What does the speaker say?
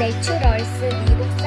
lecture also